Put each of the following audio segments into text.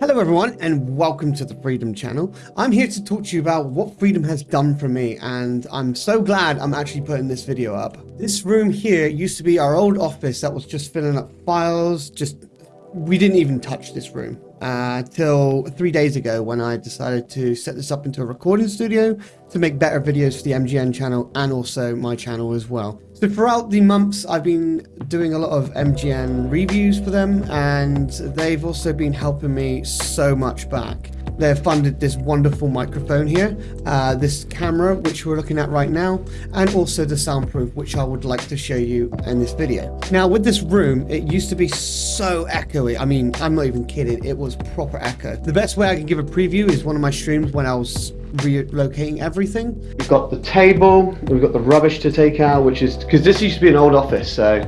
Hello everyone and welcome to the Freedom channel. I'm here to talk to you about what Freedom has done for me and I'm so glad I'm actually putting this video up. This room here used to be our old office that was just filling up files, just we didn't even touch this room uh, till three days ago when I decided to set this up into a recording studio to make better videos for the MGN channel and also my channel as well. So throughout the months, I've been doing a lot of MGN reviews for them, and they've also been helping me so much back. They've funded this wonderful microphone here, uh, this camera, which we're looking at right now, and also the soundproof, which I would like to show you in this video. Now, with this room, it used to be so echoey. I mean, I'm not even kidding. It was proper echo. The best way I can give a preview is one of my streams when I was relocating everything. We've got the table, we've got the rubbish to take out, which is, because this used to be an old office, so,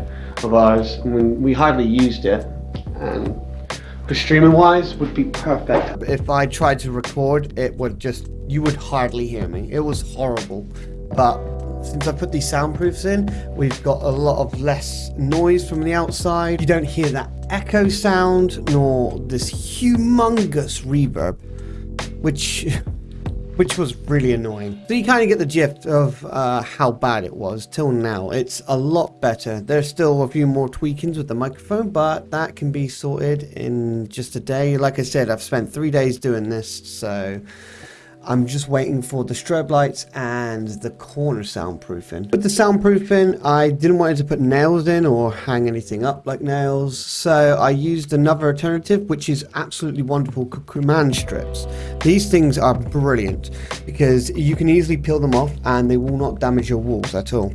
of ours, we hardly used it, and for streaming wise would be perfect. If I tried to record, it would just, you would hardly hear me. It was horrible. But since I put these soundproofs in, we've got a lot of less noise from the outside. You don't hear that echo sound, nor this humongous reverb, which which was really annoying. So you kind of get the gist of uh, how bad it was till now. It's a lot better. There's still a few more tweakings with the microphone, but that can be sorted in just a day. Like I said, I've spent three days doing this, so I'm just waiting for the strobe lights and the corner soundproofing. With the soundproofing, I didn't want to put nails in or hang anything up like nails, so I used another alternative, which is absolutely wonderful, command strips. These things are brilliant because you can easily peel them off and they will not damage your walls at all.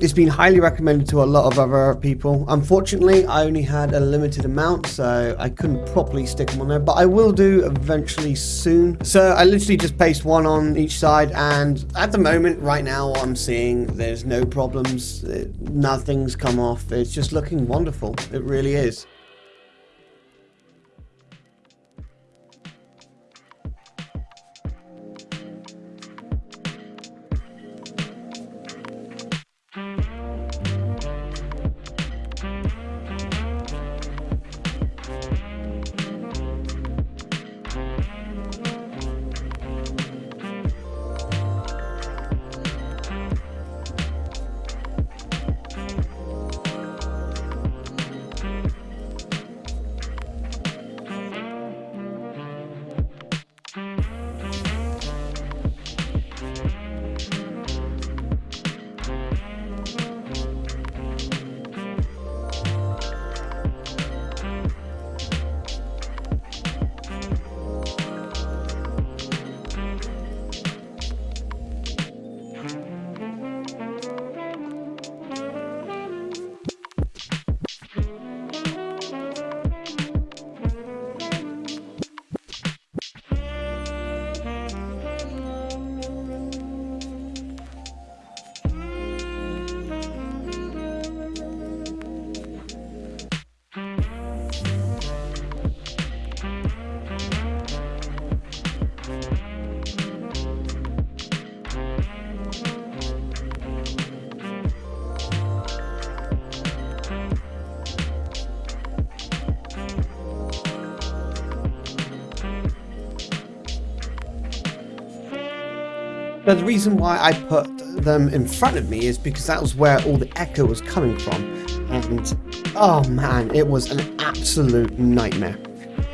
It's been highly recommended to a lot of other people. Unfortunately, I only had a limited amount, so I couldn't properly stick them on there, but I will do eventually soon. So I literally just paste one on each side, and at the moment, right now, I'm seeing there's no problems. nothing's come off. It's just looking wonderful. It really is. But the reason why I put them in front of me is because that was where all the echo was coming from. And, oh man, it was an absolute nightmare.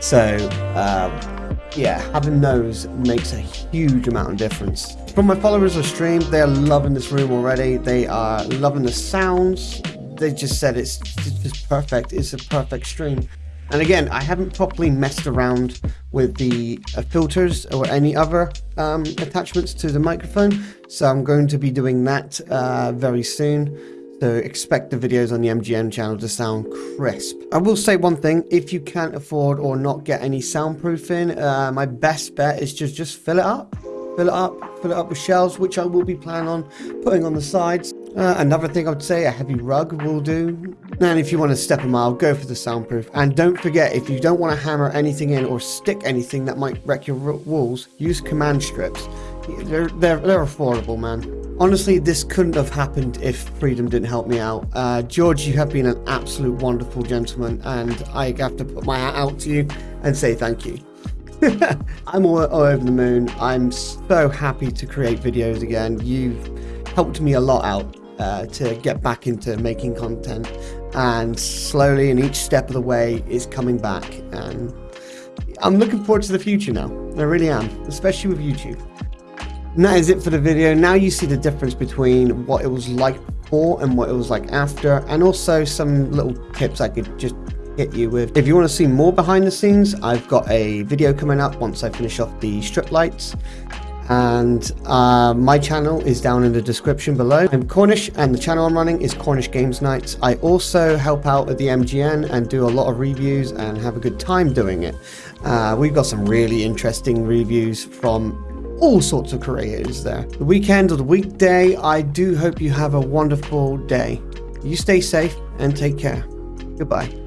So, um, yeah, having those makes a huge amount of difference. From my followers of stream, they are loving this room already. They are loving the sounds. They just said it's just perfect. It's a perfect stream. And again, I haven't properly messed around with the uh, filters or any other um, attachments to the microphone. So I'm going to be doing that uh, very soon. So expect the videos on the MGN channel to sound crisp. I will say one thing, if you can't afford or not get any soundproofing, uh, my best bet is just, just fill it up. Fill it up, fill it up with shelves, which I will be planning on putting on the sides. Uh, another thing I would say, a heavy rug will do. And if you want to step a mile, go for the soundproof. And don't forget, if you don't want to hammer anything in or stick anything that might wreck your walls, use command strips. They're, they're, they're affordable, man. Honestly, this couldn't have happened if Freedom didn't help me out. Uh, George, you have been an absolute wonderful gentleman, and I have to put my hat out to you and say thank you. I'm all, all, over the moon. I'm so happy to create videos again. You've helped me a lot out uh, to get back into making content and slowly in each step of the way is coming back and I'm looking forward to the future now. I really am, especially with YouTube. And that is it for the video. Now you see the difference between what it was like before and what it was like after and also some little tips I could just hit you with. If you want to see more behind the scenes, I've got a video coming up once I finish off the strip lights and uh, my channel is down in the description below. I'm Cornish and the channel I'm running is Cornish Games Nights. I also help out at the MGN and do a lot of reviews and have a good time doing it. Uh, we've got some really interesting reviews from all sorts of creators there. The weekend or the weekday, I do hope you have a wonderful day. You stay safe and take care. Goodbye.